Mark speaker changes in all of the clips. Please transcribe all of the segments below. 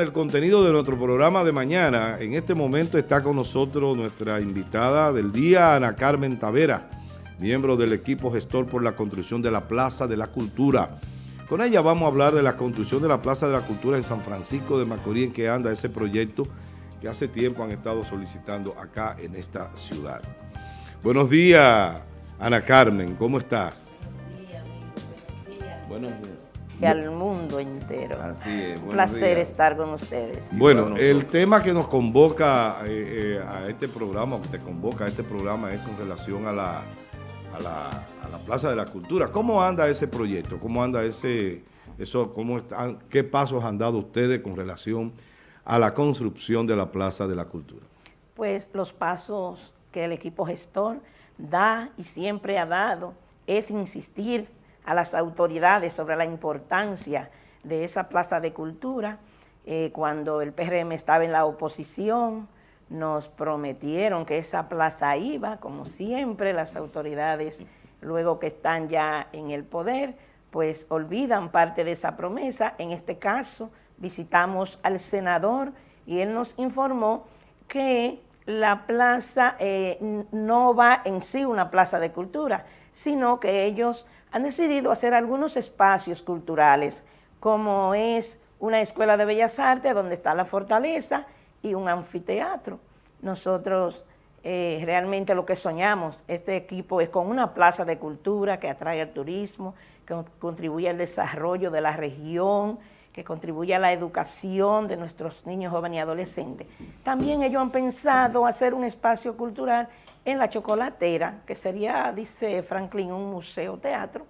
Speaker 1: el contenido de nuestro programa de mañana, en este momento está con nosotros nuestra invitada del día, Ana Carmen Tavera, miembro del equipo gestor por la construcción de la Plaza de la Cultura. Con ella vamos a hablar de la construcción de la Plaza de la Cultura en San Francisco de Macorís, en que anda ese proyecto que hace tiempo han estado solicitando acá en esta ciudad. Buenos días, Ana Carmen, ¿cómo estás? Buenos días,
Speaker 2: buenos días. Buenos días y al mundo entero.
Speaker 1: Así es.
Speaker 2: Un placer estar con ustedes.
Speaker 1: Bueno, el tema que nos convoca eh, eh, a este programa, que te convoca a este programa es con relación a la, a la, a la Plaza de la Cultura. ¿Cómo anda ese proyecto? ¿Cómo anda ese, eso, cómo están, qué pasos han dado ustedes con relación a la construcción de la Plaza de la Cultura?
Speaker 2: Pues los pasos que el equipo gestor da y siempre ha dado es insistir a las autoridades sobre la importancia de esa plaza de cultura. Eh, cuando el PRM estaba en la oposición, nos prometieron que esa plaza iba, como siempre, las autoridades, luego que están ya en el poder, pues olvidan parte de esa promesa. En este caso, visitamos al senador y él nos informó que la plaza eh, no va en sí una plaza de cultura, sino que ellos han decidido hacer algunos espacios culturales, como es una escuela de bellas artes donde está la fortaleza y un anfiteatro. Nosotros eh, realmente lo que soñamos, este equipo es con una plaza de cultura que atrae al turismo, que contribuye al desarrollo de la región, que contribuye a la educación de nuestros niños, jóvenes y adolescentes. También ellos han pensado hacer un espacio cultural en la chocolatera, que sería, dice Franklin, un museo teatro,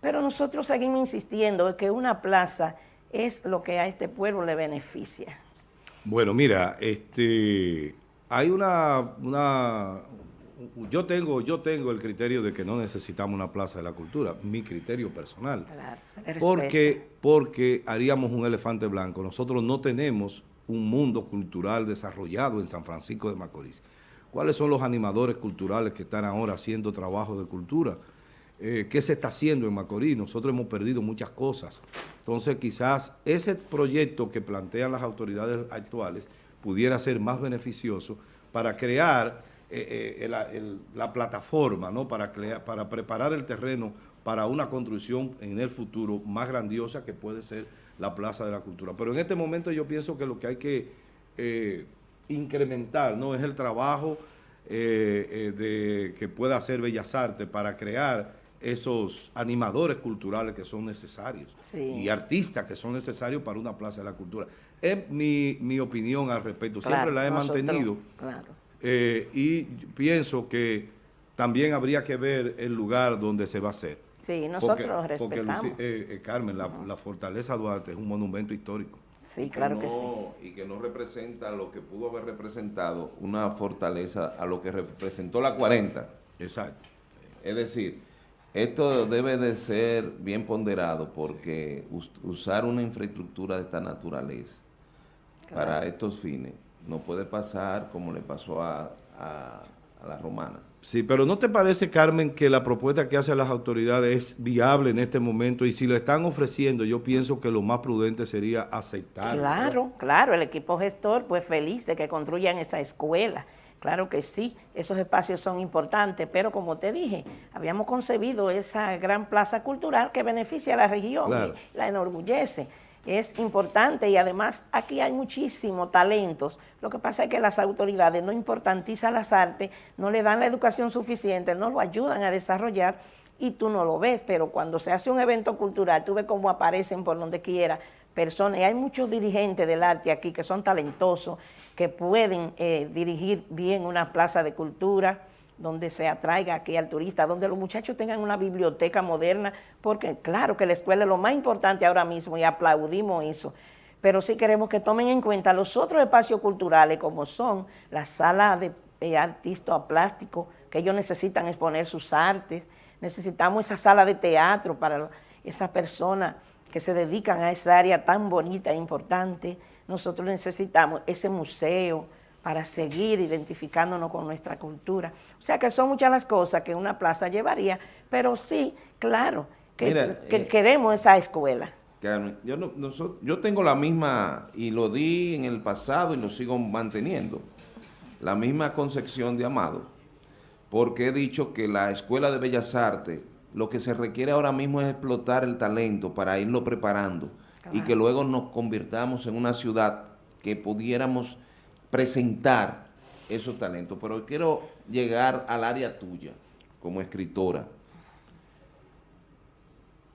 Speaker 2: pero nosotros seguimos insistiendo en que una plaza es lo que a este pueblo le beneficia.
Speaker 1: Bueno, mira, este, hay una, una, yo tengo, yo tengo el criterio de que no necesitamos una plaza de la cultura, mi criterio personal. Claro, porque, porque haríamos un elefante blanco. Nosotros no tenemos un mundo cultural desarrollado en San Francisco de Macorís. ¿Cuáles son los animadores culturales que están ahora haciendo trabajo de cultura? Eh, ¿Qué se está haciendo en Macorís? Nosotros hemos perdido muchas cosas. Entonces, quizás ese proyecto que plantean las autoridades actuales pudiera ser más beneficioso para crear eh, eh, la plataforma, ¿no? para, para preparar el terreno para una construcción en el futuro más grandiosa que puede ser la Plaza de la Cultura. Pero en este momento yo pienso que lo que hay que incrementar, ¿no? Es el trabajo eh, eh, de, que pueda hacer Bellas Artes para crear esos animadores culturales que son necesarios y artistas que son necesarios para una plaza de la cultura. Es mi, opinión al respecto, siempre la he mantenido eh, y pienso que también habría que ver el lugar donde se va a hacer.
Speaker 2: Sí, nosotros respetamos.
Speaker 1: Porque, Carmen, la Fortaleza Duarte es un monumento histórico.
Speaker 2: Sí, claro que, sí.
Speaker 3: Y que no representa lo que pudo haber representado una fortaleza a lo que representó la 40.
Speaker 1: Exacto.
Speaker 3: Es decir, esto debe de ser bien ponderado porque usar una infraestructura de esta naturaleza para estos fines no puede pasar como le pasó a, a la romana.
Speaker 1: Sí, pero ¿no te parece, Carmen, que la propuesta que hacen las autoridades es viable en este momento? Y si lo están ofreciendo, yo pienso que lo más prudente sería aceptar.
Speaker 2: Claro, claro, el equipo gestor, pues feliz de que construyan esa escuela. Claro que sí, esos espacios son importantes, pero como te dije, habíamos concebido esa gran plaza cultural que beneficia a la región, la enorgullece es importante y además aquí hay muchísimos talentos. Lo que pasa es que las autoridades no importantizan las artes, no le dan la educación suficiente, no lo ayudan a desarrollar y tú no lo ves, pero cuando se hace un evento cultural, tú ves cómo aparecen por donde quiera personas, y hay muchos dirigentes del arte aquí que son talentosos, que pueden eh, dirigir bien una plaza de cultura, donde se atraiga aquí al turista, donde los muchachos tengan una biblioteca moderna, porque claro que la escuela es lo más importante ahora mismo y aplaudimos eso, pero sí queremos que tomen en cuenta los otros espacios culturales como son la sala de, artistas plásticos, que ellos necesitan exponer sus artes, necesitamos esa sala de teatro para esas personas que se dedican a esa área tan bonita e importante, nosotros necesitamos ese museo, para seguir identificándonos con nuestra cultura. O sea que son muchas las cosas que una plaza llevaría, pero sí, claro, que, eh, queremos esa escuela.
Speaker 3: Yo, no, yo tengo la misma, y lo di en el pasado y lo sigo manteniendo, la misma concepción de Amado, porque he dicho que la Escuela de Bellas Artes, lo que se requiere ahora mismo es explotar el talento para irlo preparando y que luego nos convirtamos en una ciudad que pudiéramos presentar esos talentos. Pero quiero llegar al área tuya como escritora.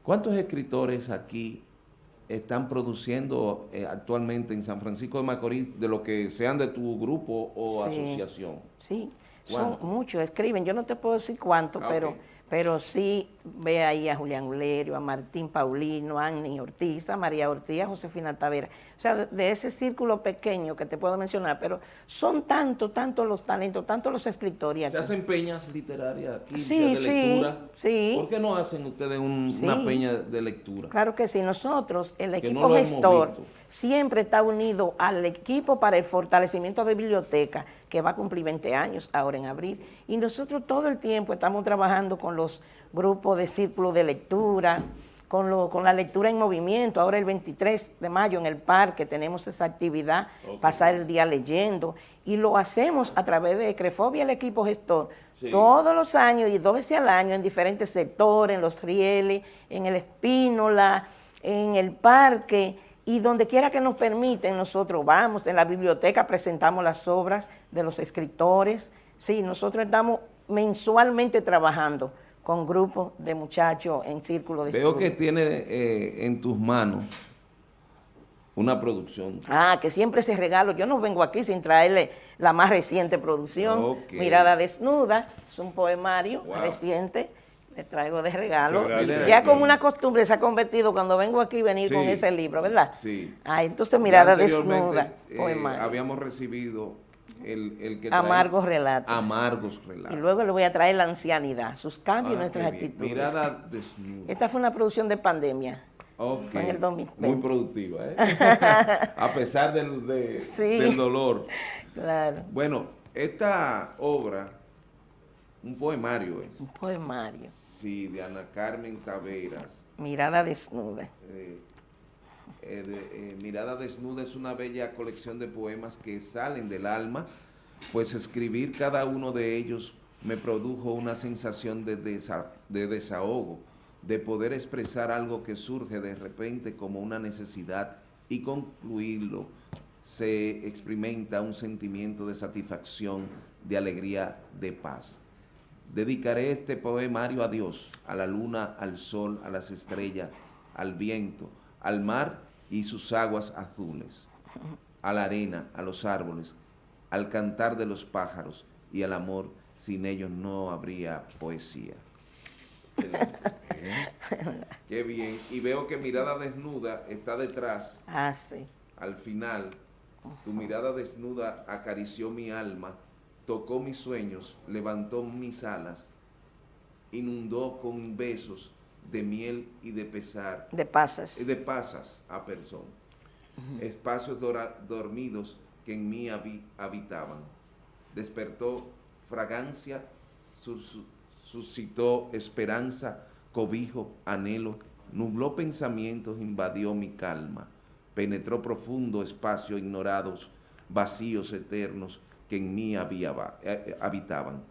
Speaker 3: ¿Cuántos escritores aquí están produciendo eh, actualmente en San Francisco de Macorís de lo que sean de tu grupo o asociación?
Speaker 2: Sí, son muchos, escriben, yo no te puedo decir cuánto, ah, pero pero sí ve ahí a Julián Ulerio, a Martín Paulino, a Annie Ortiz, a María Ortiz, a Josefina Tavera. O sea, de, ese círculo pequeño que te puedo mencionar, pero son tanto, tanto los talentos, tanto los escritores.
Speaker 3: ¿Se hacen peñas literarias aquí
Speaker 2: sí,
Speaker 3: de lectura?
Speaker 2: Sí,
Speaker 3: ¿Por qué no hacen ustedes una peña de lectura?
Speaker 2: Claro que sí, nosotros, el equipo gestor, siempre está unido al equipo para el fortalecimiento de biblioteca, que va a cumplir 20 años ahora en abril. Y nosotros todo el tiempo estamos trabajando con los grupos de círculo de lectura, con, con la lectura en movimiento. Ahora el 23 de mayo en el parque tenemos esa actividad, pasar el día leyendo. Y lo hacemos a través de Crecfobia, el equipo gestor, todos los años y dos veces al año en diferentes sectores, en los rieles, en el Espínola, en el parque, y donde quiera que nos permiten, nosotros vamos, en la biblioteca presentamos las obras de los escritores, sí, nosotros estamos mensualmente trabajando con grupos de muchachos en círculo de
Speaker 3: Veo que tiene eh, en tus manos una producción.
Speaker 2: Ah, que siempre se regalo. Yo no vengo aquí sin traerle la más reciente producción, Mirada Desnuda, es un poemario reciente le traigo de regalo. ya como una costumbre se ha convertido cuando vengo aquí venir con ese libro, ¿verdad?
Speaker 3: Sí.
Speaker 2: Ah, entonces mirada desnuda.
Speaker 3: Eh, habíamos recibido el, el que
Speaker 2: Amargos relatos.
Speaker 3: Amargos relatos.
Speaker 2: Y luego le voy a traer la ancianidad, sus cambios y ah, nuestras actitudes.
Speaker 3: Mirada desnuda.
Speaker 2: Esta fue una producción de pandemia.
Speaker 3: Ok.
Speaker 2: En el 2020.
Speaker 3: Muy productiva, ¿eh? a pesar del, del dolor.
Speaker 2: Claro.
Speaker 3: Bueno, esta obra un poemario es.
Speaker 2: Un poemario.
Speaker 3: Sí, de Ana Carmen Taveras.
Speaker 2: Mirada desnuda.
Speaker 3: Eh, eh, eh, Mirada desnuda es una bella colección de poemas que salen del alma, pues escribir cada uno de ellos me produjo una sensación de, de desahogo, de poder expresar algo que surge de repente como una necesidad y concluirlo se experimenta un sentimiento de satisfacción, de alegría, de paz. Dedicaré este poemario a Dios, a la luna, al sol, a las estrellas, al viento, al mar y sus aguas azules, a la arena, a los árboles, al cantar de los pájaros y al amor. Sin ellos no habría poesía. Qué bien. Y veo que mirada desnuda está detrás.
Speaker 2: Ah, sí.
Speaker 3: Al final, tu mirada desnuda acarició mi alma tocó mis sueños, levantó mis alas, inundó con besos de miel y de pesar.
Speaker 2: De pasas.
Speaker 3: De pasas a persona. Espacios dormidos que en mí habitaban. Despertó fragancia, suscitó esperanza, cobijo, anhelo, nubló pensamientos, invadió mi calma, penetró profundo espacio ignorados, vacíos eternos, que en mí había, eh, eh, habitaban.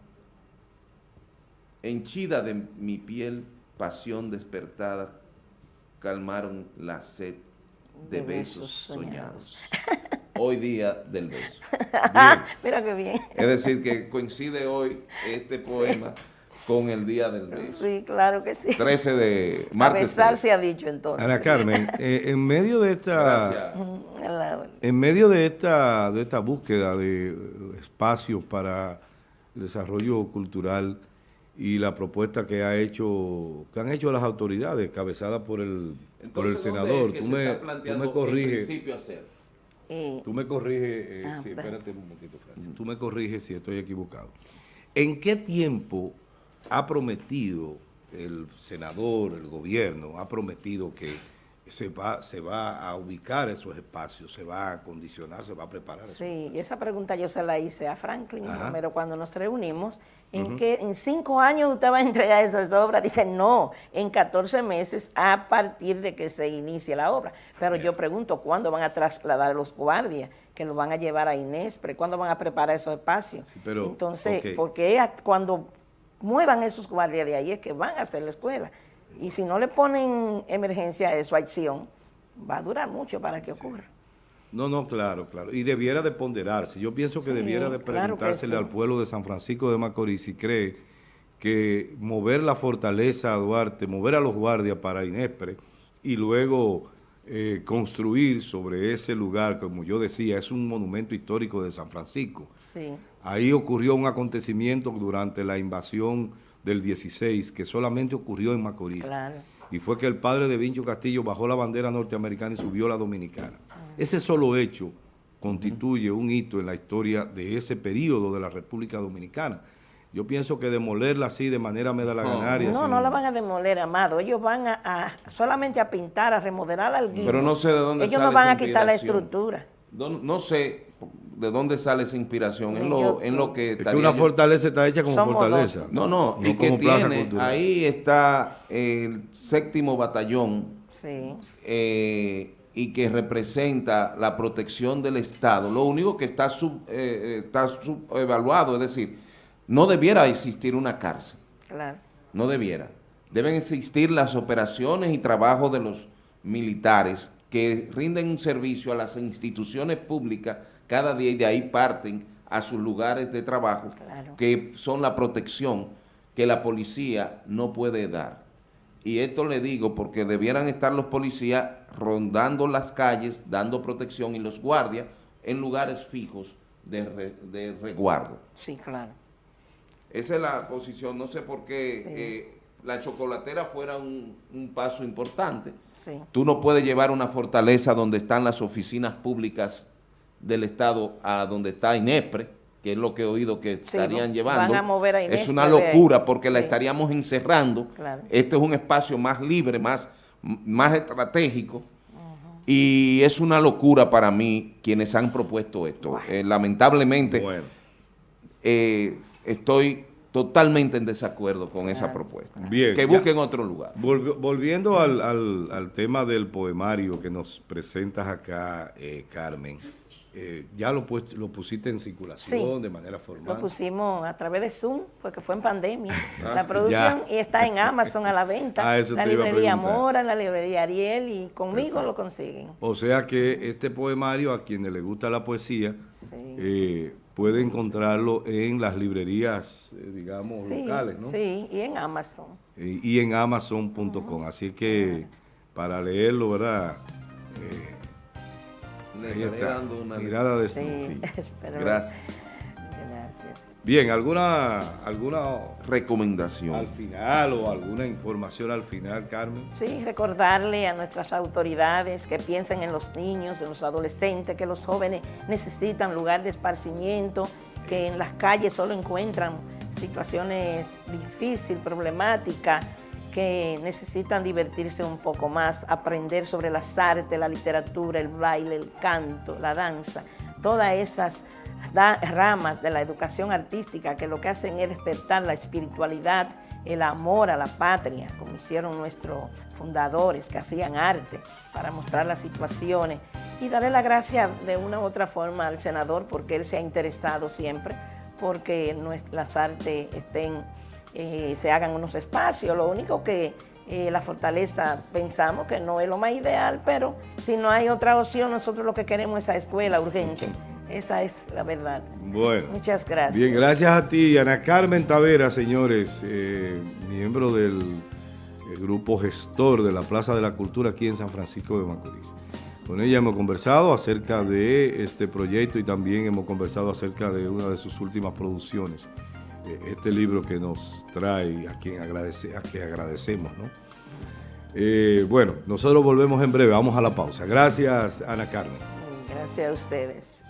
Speaker 3: Henchida de mi piel, pasión despertada, calmaron la sed de, besos, soñados. hoy día del beso.
Speaker 2: Mira qué bien.
Speaker 3: Es decir, que coincide hoy este poema con el día del beso.
Speaker 2: Sí, claro que sí.
Speaker 3: 13 de martes.
Speaker 2: besar se ha dicho entonces.
Speaker 1: Ana Carmen, eh, en medio de esta en medio de esta de esta búsqueda de espacios para el desarrollo cultural y la propuesta que ha hecho que han hecho las autoridades cabezadas por el por el senador, tú me, tú me corriges. Eh, tú me corriges, eh, ah, espérate un momentito, Francis. Tú me corriges si estoy equivocado. ¿En qué tiempo ha prometido el senador, el gobierno, ha prometido que se va, se va a ubicar esos espacios, se va a condicionar, se va a preparar.
Speaker 2: Sí, y esa pregunta yo se la hice a Franklin, pero cuando nos reunimos, ¿en que en cinco años usted va a entregar esas obras? Dice, no, en 14 meses a partir de que se inicie la obra. Pero yo pregunto, ¿cuándo van a trasladar a los guardias? que lo van a llevar a Inés, pero ¿cuándo van a preparar esos espacios? Entonces, porque cuando muevan esos guardias de ahí es que van a hacer la escuela. Y si no le ponen emergencia a eso, acción, va a durar mucho para que ocurra.
Speaker 1: No, no, claro, claro. Y debiera de ponderarse. Yo pienso que debiera de preguntársele al pueblo de San Francisco de Macorís si cree que mover la fortaleza a Duarte, mover a los guardias para Inespre y luego eh, construir sobre ese lugar, como yo decía, es un monumento histórico de San Francisco. Sí. Ahí ocurrió un acontecimiento durante la invasión del 16, que solamente ocurrió en Macorís. Y fue que el padre de Vincho Castillo bajó la bandera norteamericana y subió la dominicana. Ese solo hecho constituye un hito en la historia de ese periodo de la República Dominicana. Yo pienso que demolerla así de manera medalaganaria.
Speaker 2: No, no, no la van a demoler, Amado. Ellos van a, solamente a pintar, a remodelar al
Speaker 3: Pero no sé de dónde
Speaker 2: Ellos no van a quitar la estructura.
Speaker 3: no sé de dónde sale esa inspiración, en lo, en lo que...
Speaker 1: Es que una fortaleza está hecha como fortaleza.
Speaker 3: No, no, y que tiene, ahí está el séptimo batallón, eh, y que representa la protección del Estado. Lo único que está, sub, eh, está subevaluado, es decir, no debiera existir una cárcel. Claro. No debiera. Deben existir las operaciones y trabajos de los militares que rinden un servicio a las instituciones públicas cada día y de ahí parten a sus lugares de trabajo, que son la protección que la policía no puede dar. Y esto le digo porque debieran estar los policías rondando las calles, dando protección y los guardias en lugares fijos de, resguardo.
Speaker 2: Sí, claro.
Speaker 3: Esa es la posición, no sé por qué eh, la chocolatera fuera un, paso importante. Tú no puedes llevar una fortaleza donde están las oficinas públicas del Estado a donde está INEPRE, que es lo que he oído que estarían llevando. es una locura porque la estaríamos encerrando. Este es un espacio más libre, más, más estratégico. Y es una locura para mí quienes han propuesto esto. Eh, lamentablemente, eh, estoy totalmente en desacuerdo con esa propuesta. Bien, que busquen otro lugar.
Speaker 1: volviendo al, al, tema del poemario que nos presentas acá, eh, Carmen. Eh, ya lo, lo pusiste en circulación de manera formal.
Speaker 2: Lo pusimos a través de Zoom, porque fue en pandemia. Ah, la producción y está en Amazon a la venta. Ah, la librería Mora, la librería Ariel y conmigo lo consiguen.
Speaker 1: O sea que este poemario, a quienes les gusta la poesía, eh, puede encontrarlo en las librerías, eh, digamos, locales, ¿no?
Speaker 2: Sí, y en Amazon.
Speaker 1: Y, en Amazon.com. Así que para leerlo, ¿verdad?
Speaker 3: le dando una
Speaker 1: mirada de
Speaker 2: sí,
Speaker 3: Gracias.
Speaker 2: Gracias.
Speaker 1: Bien, ¿alguna, ¿alguna
Speaker 3: recomendación
Speaker 1: al final o alguna información al final, Carmen?
Speaker 2: Sí, recordarle a nuestras autoridades que piensen en los niños, en los adolescentes, que los jóvenes necesitan lugar de esparcimiento, que en las calles solo encuentran situaciones difíciles, problemáticas, que necesitan divertirse un poco más, aprender sobre las artes, la literatura, el baile, el canto, la danza, todas esas ramas de la educación artística que lo que hacen es despertar la espiritualidad, el amor a la patria, como hicieron nuestros fundadores que hacían arte para mostrar las situaciones y darle la gracia de una u otra forma al senador porque él se ha interesado siempre porque las artes eh, se hagan unos espacios. Lo único que eh, la fortaleza pensamos que no es lo más ideal, pero si no hay otra opción, nosotros lo que queremos es esa escuela urgente. Esa es la verdad.
Speaker 1: Bueno.
Speaker 2: Muchas gracias.
Speaker 1: Bien, gracias a ti, Ana Carmen Tavera, señores, eh, miembro del grupo gestor de la Plaza de la Cultura aquí en San Francisco de Macorís. Con ella hemos conversado acerca de este proyecto y también hemos conversado acerca de una de sus últimas producciones este libro que nos trae, a quien agradece, a que agradecemos, ¿no? Eh, bueno, nosotros volvemos en breve, vamos a la pausa. Gracias, Ana Carmen.
Speaker 2: Gracias a ustedes.